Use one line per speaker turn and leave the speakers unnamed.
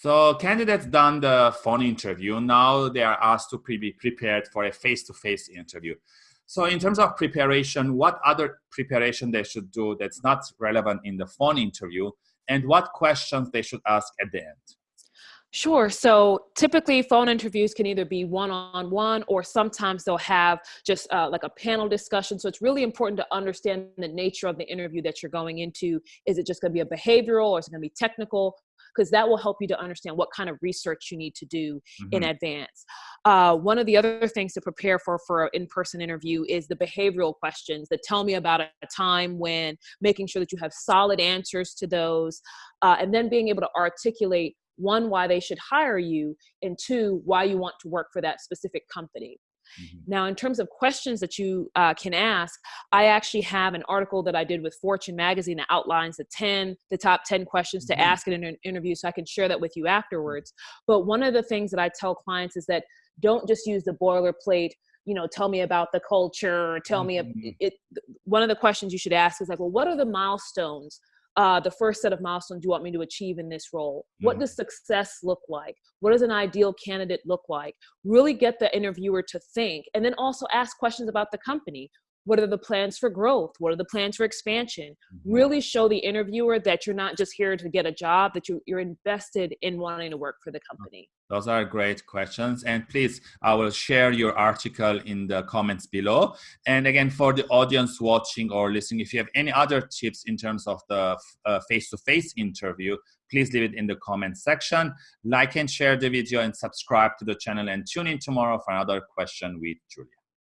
So candidates done the phone interview. Now they are asked to be prepared for a face-to-face -face interview. So in terms of preparation, what other preparation they should do that's not relevant in the phone interview and what questions they should ask at the end?
Sure. So typically, phone interviews can either be one on one or sometimes they'll have just uh, like a panel discussion. So it's really important to understand the nature of the interview that you're going into. Is it just going to be a behavioral or is it going to be technical? Because that will help you to understand what kind of research you need to do mm-hmm. in advance. Uh, one of the other things to prepare for for an in-person interview is the behavioral questions that tell me about a, time when making sure that you have solid answers to those, uh, and then being able to articulate one why they should hire you and two why you want to work for that specific company Mm-hmm. Now, in terms of questions that you uh, can ask, I actually have an article that I did with Fortune magazine that outlines the 10, the top 10 questions mm-hmm. to ask in an interview. So I can share that with you afterwards. But one of the things that I tell clients is that don't just use the boilerplate you know tell me about the culture tell mm-hmm. me it, one of the questions you should ask is like well what are the milestones uh, the first set of milestones you want me to achieve in this role? What mm. does success look like? What does an ideal candidate look like? Really get the interviewer to think and then also ask questions about the company. What are the plans for growth? What are the plans for expansion? Mm-hmm. Really show the interviewer that you're not just here to get a job, that you, you're invested in wanting to work for the company.
Those are great questions. And please, I will share your article in the comments below. And again, for the audience watching or listening, if you have any other tips in terms of the uh, face-to-face -face interview, please leave it in the comment section. Like and share the video and subscribe to the channel and tune in tomorrow for another question with Julia.